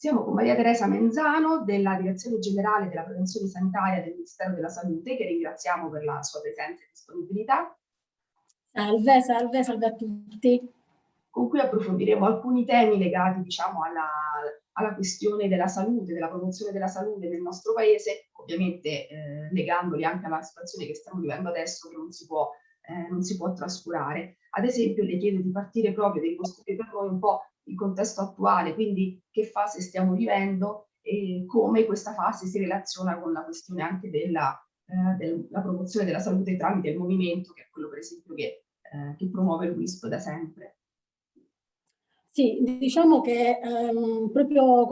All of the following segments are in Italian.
Siamo con Maria Teresa Menzano della Direzione Generale della Prevenzione Sanitaria del Ministero della Salute, che ringraziamo per la sua presenza e disponibilità. Salve, salve, salve a tutti. Con cui approfondiremo alcuni temi legati diciamo, alla, alla questione della salute, della promozione della salute nel nostro paese, ovviamente eh, legandoli anche alla situazione che stiamo vivendo adesso che non si può, eh, non si può trascurare. Ad esempio le chiedo di partire proprio, di costruire per noi un po' il contesto attuale, quindi che fase stiamo vivendo e come questa fase si relaziona con la questione anche della, eh, della promozione della salute tramite il movimento, che è quello per esempio che, eh, che promuove il WISP da sempre. Sì, diciamo che ehm, proprio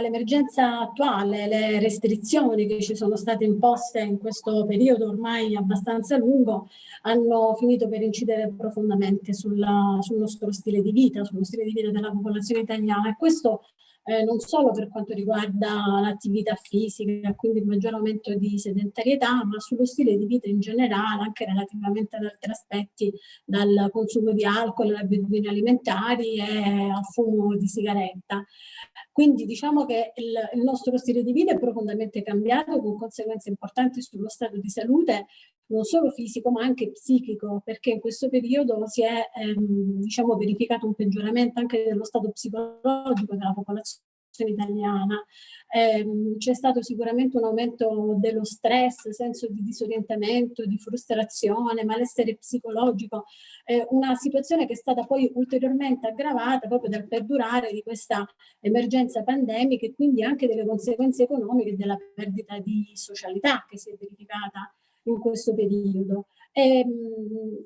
l'emergenza attuale, le restrizioni che ci sono state imposte in questo periodo ormai abbastanza lungo, hanno finito per incidere profondamente sulla, sul nostro stile di vita, sullo stile di vita della popolazione italiana. E questo eh, non solo per quanto riguarda l'attività fisica, quindi il maggior aumento di sedentarietà, ma sullo stile di vita in generale, anche relativamente ad altri aspetti, dal consumo di alcol, alle abitudini alimentari e al fumo di sigaretta. Quindi diciamo che il, il nostro stile di vita è profondamente cambiato con conseguenze importanti sullo stato di salute non solo fisico ma anche psichico, perché in questo periodo si è ehm, diciamo, verificato un peggioramento anche dello stato psicologico della popolazione italiana. Eh, C'è stato sicuramente un aumento dello stress, senso di disorientamento, di frustrazione, malessere psicologico, eh, una situazione che è stata poi ulteriormente aggravata proprio dal perdurare di questa emergenza pandemica e quindi anche delle conseguenze economiche della perdita di socialità che si è verificata in questo periodo. E,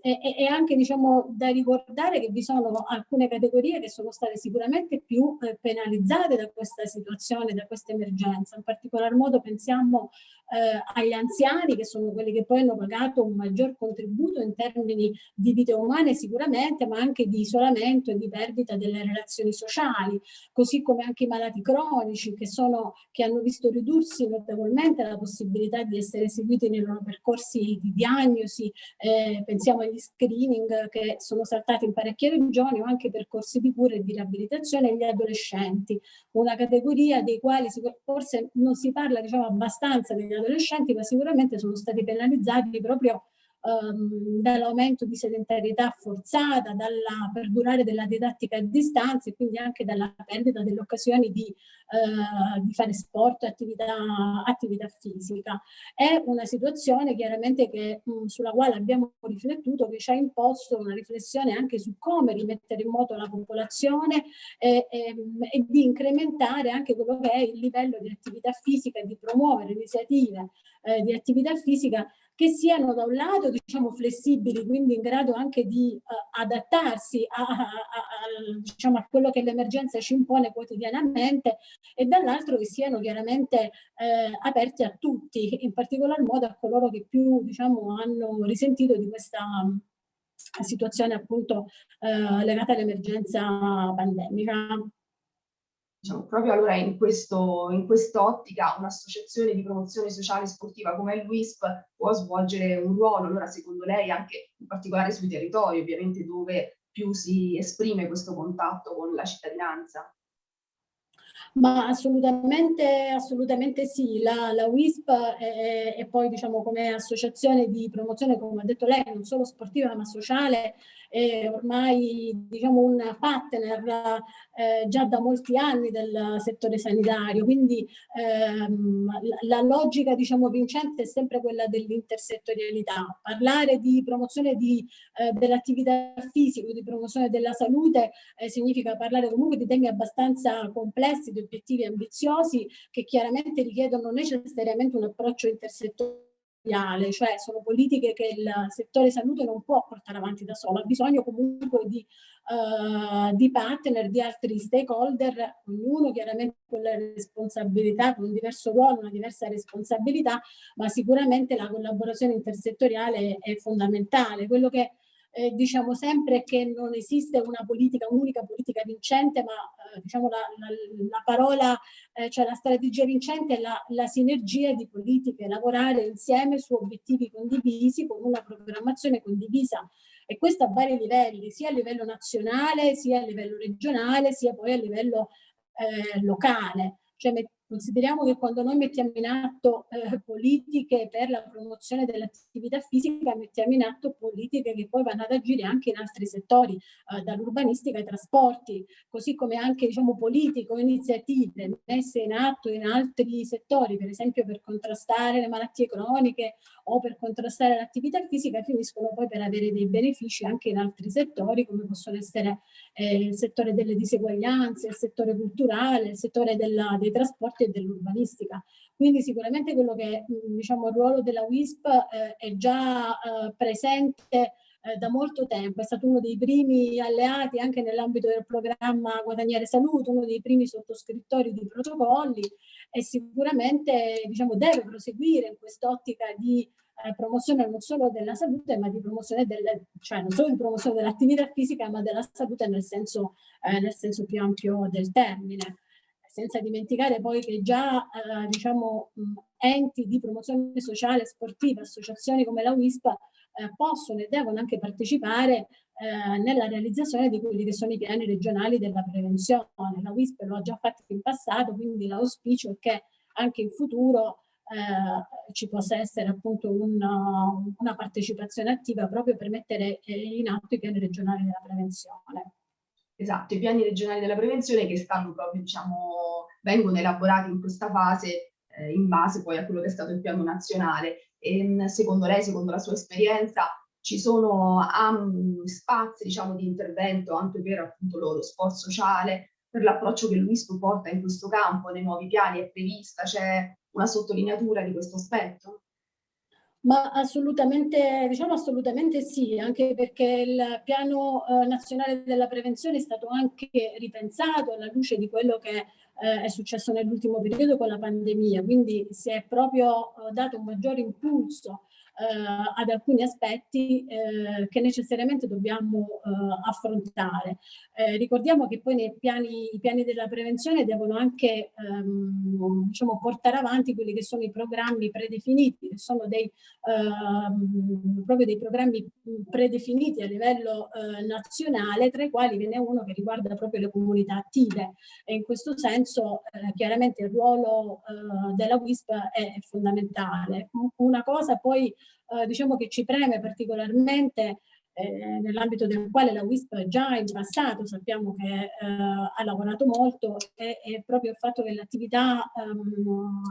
e, e, anche diciamo, da ricordare che vi sono alcune categorie che sono state sicuramente più eh, penalizzate da questa situazione, da questa emergenza. In particolar modo pensiamo eh, agli anziani che sono quelli che poi hanno pagato un maggior contributo in termini di vite umane sicuramente, ma anche di isolamento e di perdita delle relazioni sociali, così come anche i malati cronici che, sono, che hanno visto ridursi notevolmente la possibilità di essere seguiti nei loro percorsi di diagnosi, eh, pensiamo agli screening che sono saltati in parecchie regioni o anche percorsi di cura e di riabilitazione e gli adolescenti, una categoria dei quali forse non si parla diciamo, abbastanza degli adolescenti, ma sicuramente sono stati penalizzati proprio ehm, dall'aumento di sedentarietà forzata, dalla perdurare della didattica a distanza e quindi anche dalla perdita delle occasioni di, eh, di fare sport, attività, attività fisica. È una situazione chiaramente che, mh, sulla quale abbiamo riflettuto, che ci ha imposto una riflessione anche su come rimettere in moto la popolazione e, e, e di incrementare anche quello che è il livello di attività fisica e di promuovere iniziative eh, di attività fisica che siano da un lato diciamo, flessibili, quindi in grado anche di uh, adattarsi a, a, a, diciamo, a, quello che l'emergenza ci impone quotidianamente e dall'altro che siano chiaramente eh, aperti a tutti, in particolar modo a coloro che più diciamo, hanno risentito di questa situazione appunto eh, legata all'emergenza pandemica diciamo, proprio allora in, questo, in quest'ottica un'associazione di promozione sociale sportiva come il WISP può svolgere un ruolo, allora secondo lei anche in particolare sui territori ovviamente dove più si esprime questo contatto con la cittadinanza? Ma assolutamente, assolutamente sì, la, la WISP è, poi diciamo come associazione di promozione, come ha detto lei, non solo sportiva ma sociale, è ormai diciamo, un partner eh, già da molti anni del settore sanitario, quindi ehm, la, la, logica diciamo, vincente è sempre quella dell'intersettorialità. Parlare di promozione eh, dell'attività fisica, di promozione della salute, eh, significa parlare comunque di temi abbastanza complessi, di obiettivi ambiziosi che chiaramente richiedono necessariamente un approccio intersettoriale cioè sono politiche che il settore salute non può portare avanti da solo, ha bisogno comunque di, uh, di partner, di altri stakeholder, ognuno chiaramente con la responsabilità, con un diverso ruolo, una diversa responsabilità, ma sicuramente la collaborazione intersettoriale è fondamentale. Quello che eh, diciamo sempre che non esiste una politica, un'unica politica vincente, ma eh, diciamo la, la, la parola, eh, cioè la strategia vincente è la, la, sinergia di politiche, lavorare insieme su obiettivi condivisi con una programmazione condivisa e questo a vari livelli, sia a livello nazionale, sia a livello regionale, sia poi a livello eh, locale. Cioè Consideriamo che quando noi mettiamo in atto eh, politiche per la promozione dell'attività fisica, mettiamo in atto politiche che poi vanno ad agire anche in altri settori, eh, dall'urbanistica ai trasporti, così come anche diciamo, politiche o iniziative messe in atto in altri settori, per esempio per contrastare le malattie croniche o per contrastare l'attività fisica, finiscono poi per avere dei benefici anche in altri settori, come possono essere eh, il settore delle diseguaglianze, il settore culturale, il settore della, dei trasporti trasporti e dell'urbanistica. Quindi sicuramente quello che diciamo, il ruolo della WISP eh, è già eh, presente eh, da molto tempo, è stato uno dei primi alleati anche nell'ambito del programma Guadagnare Salute, uno dei primi sottoscrittori di protocolli e sicuramente diciamo, deve proseguire in quest'ottica di eh, promozione non solo della salute, ma di promozione delle, cioè non solo di promozione dell'attività fisica, ma della salute nel senso, eh, nel senso più ampio del termine senza dimenticare poi che già eh, diciamo, enti di promozione sociale sportiva, associazioni come la WISP eh, possono e devono anche partecipare eh, nella realizzazione di quelli che sono i piani regionali della prevenzione. La WISP lo ha già fatto in passato, quindi l'auspicio è che anche in futuro eh, ci possa essere appunto una, una partecipazione attiva proprio per mettere eh, in atto i piani regionali della prevenzione. Esatto, i piani regionali della prevenzione che stanno proprio, diciamo, vengono elaborati in questa fase eh, in base poi a quello che è stato il piano nazionale. E, ehm, secondo lei, secondo la sua esperienza, ci sono um, spazi, diciamo, di intervento anche per appunto lo sport sociale, per l'approccio che l'UISP porta in questo campo, nei nuovi piani è prevista, c'è una sottolineatura di questo aspetto? Ma assolutamente, diciamo assolutamente sì, anche perché il piano eh, nazionale della prevenzione è stato anche ripensato alla luce di quello che eh, è successo nell'ultimo periodo con la pandemia, quindi si è proprio eh, dato un maggiore impulso ad alcuni aspetti eh, che necessariamente dobbiamo eh, affrontare. Eh, ricordiamo che poi piani, i piani della prevenzione devono anche ehm, diciamo, portare avanti quelli che sono i programmi predefiniti, che sono dei, ehm, proprio dei programmi predefiniti a livello eh, nazionale, tra i quali ve n'è uno che riguarda proprio le comunità attive e in questo senso eh, chiaramente il ruolo della WISP è fondamentale. Una cosa poi eh, diciamo che ci preme particolarmente eh, nell'ambito del quale la WISP già in passato sappiamo che eh, ha lavorato molto è, è, proprio il fatto che l'attività um,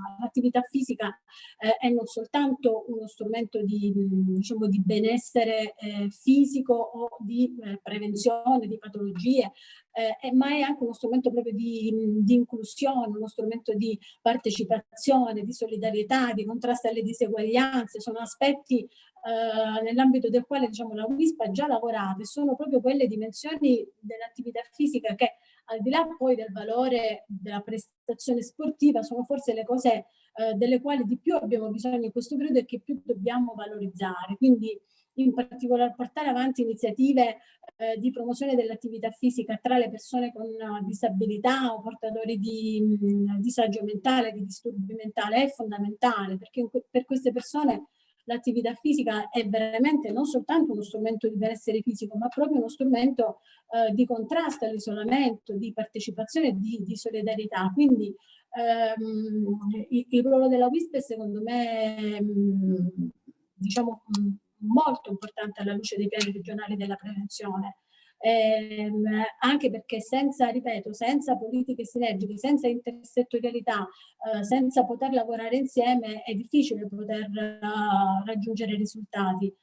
fisica eh, è non soltanto uno strumento di, diciamo, di benessere eh, fisico o di eh, prevenzione di patologie, eh, ma è anche uno strumento proprio di, di, inclusione, uno strumento di partecipazione, di solidarietà, di contrasto alle diseguaglianze, sono aspetti eh, nell'ambito del quale diciamo, la WISP ha già lavorato e sono proprio quelle dimensioni dell'attività fisica che al di là poi del valore della prestazione sportiva sono forse le cose eh, delle quali di più abbiamo bisogno in questo periodo e che più dobbiamo valorizzare. Quindi in particolare portare avanti iniziative eh, di promozione dell'attività fisica tra le persone con uh, disabilità o portatori di mh, mm, disagio mentale, di disturbi mentali, è fondamentale perché per queste persone l'attività fisica è veramente non soltanto uno strumento di benessere fisico, ma proprio uno strumento eh, di contrasto all'isolamento, di partecipazione di, di solidarietà. Quindi ehm, il, il, ruolo della WISP è secondo me mh, diciamo, mh, molto importante alla luce dei piani regionali della prevenzione. Ehm, anche perché senza, ripeto, senza politiche sinergiche, senza intersettorialità, eh, senza poter lavorare insieme è difficile poter uh, raggiungere risultati.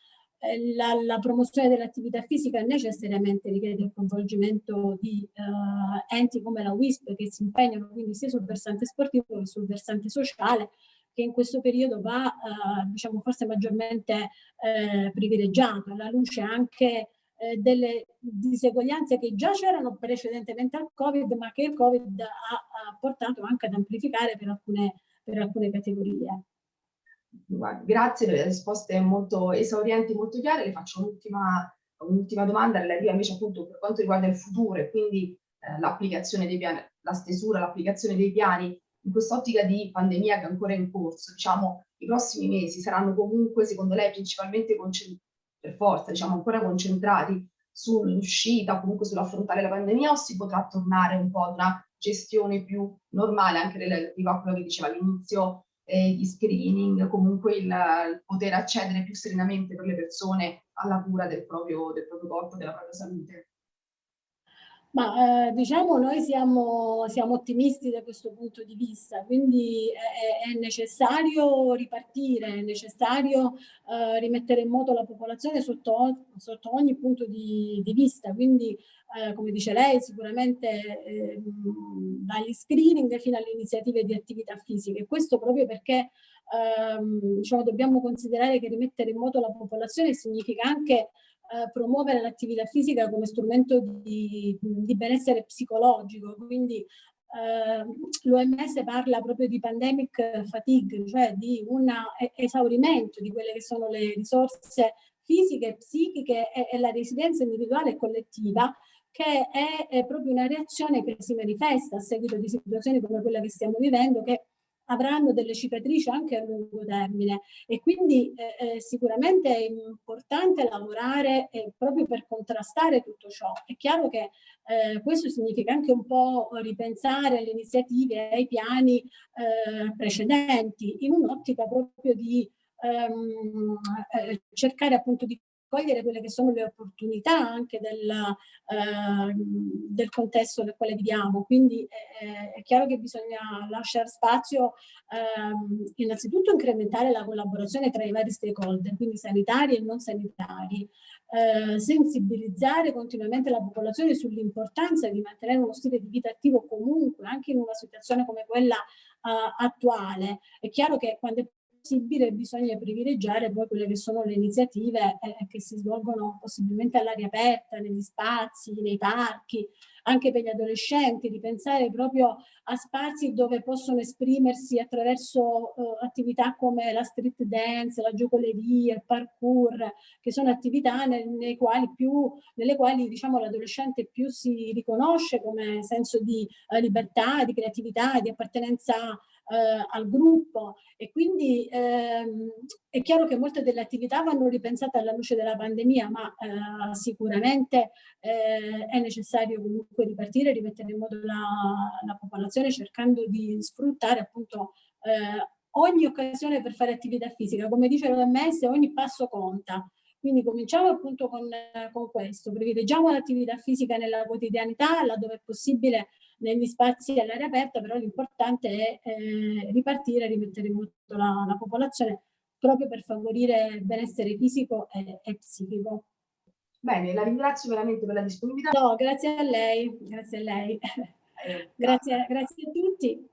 Eh, la, la, promozione dell'attività fisica necessariamente richiede il coinvolgimento di uh, enti come la WISP che si impegnano quindi sia sul versante sportivo che sul versante sociale che in questo periodo va, eh, diciamo, forse maggiormente eh, privilegiato, alla luce anche eh, delle diseguaglianze che già c'erano precedentemente al Covid, ma che il Covid ha, ha portato anche ad amplificare per alcune, per alcune categorie. Grazie per le risposte molto esaurienti, molto chiare. Le faccio un'ultima un domanda relativa invece appunto per quanto riguarda il futuro e quindi eh, l'applicazione dei piani, la stesura, l'applicazione dei piani in quest'ottica di pandemia che è ancora in corso, diciamo, i prossimi mesi saranno comunque, secondo lei, principalmente per forza, diciamo, ancora concentrati sull'uscita comunque sull'affrontare la pandemia o si potrà tornare un po' ad una gestione più normale, anche relativa a quello che diceva all'inizio, eh, di screening, comunque il, il, poter accedere più serenamente per le persone alla cura del proprio, del proprio corpo, della propria salute. Ma eh, diciamo noi siamo, siamo, ottimisti da questo punto di vista, quindi è, è necessario ripartire, è necessario eh, rimettere in moto la popolazione sotto, sotto ogni punto di, di vista, quindi eh, come dice lei sicuramente ehm, dagli screening fino alle iniziative di attività fisiche, questo proprio perché ehm, diciamo, dobbiamo considerare che rimettere in moto la popolazione significa anche eh, promuovere l'attività fisica come strumento di, di benessere psicologico, quindi eh, l'OMS parla proprio di pandemic fatigue, cioè di un esaurimento di quelle che sono le risorse fisiche, psichiche e, e la residenza individuale e collettiva che è, è, proprio una reazione che si manifesta a seguito di situazioni come quella che stiamo vivendo che avranno delle cicatrici anche a lungo termine e quindi eh, eh, sicuramente è importante lavorare eh, proprio per contrastare tutto ciò. È chiaro che eh, questo significa anche un po' ripensare alle iniziative, ai piani eh, precedenti in un'ottica proprio di ehm, eh, cercare appunto di cogliere quelle che sono le opportunità anche del, eh, del contesto nel quale viviamo. Quindi eh, è chiaro che bisogna lasciare spazio eh, innanzitutto incrementare la collaborazione tra i vari stakeholder, quindi sanitari e non sanitari, eh, sensibilizzare continuamente la popolazione sull'importanza di mantenere uno stile di vita attivo comunque, anche in una situazione come quella uh, attuale. È chiaro che quando è possibile bisogna privilegiare poi quelle che sono le iniziative eh, che si svolgono possibilmente all'aria aperta, negli spazi, nei parchi, anche per gli adolescenti, ripensare proprio a spazi dove possono esprimersi attraverso eh, attività come la street dance, la giocoleria, il parkour, che sono attività nel, quali più, nelle quali diciamo, l'adolescente più si riconosce come senso di eh, libertà, di creatività, di appartenenza eh, al gruppo e quindi ehm, è chiaro che molte delle attività vanno ripensate alla luce della pandemia, ma eh, sicuramente eh, è necessario comunque ripartire, rimettere in modo la, la popolazione cercando di sfruttare appunto eh, ogni occasione per fare attività fisica. Come dice l'OMS, ogni passo conta. Quindi cominciamo appunto con, con questo, privilegiamo l'attività fisica nella quotidianità, laddove è possibile negli spazi all'aria aperta, però l'importante è eh, ripartire rimettere in moto la, la, popolazione proprio per favorire il benessere fisico e, e, psichico. Bene, la ringrazio veramente per la disponibilità. No, grazie a lei, grazie a lei. Eh, grazie, grazie a tutti.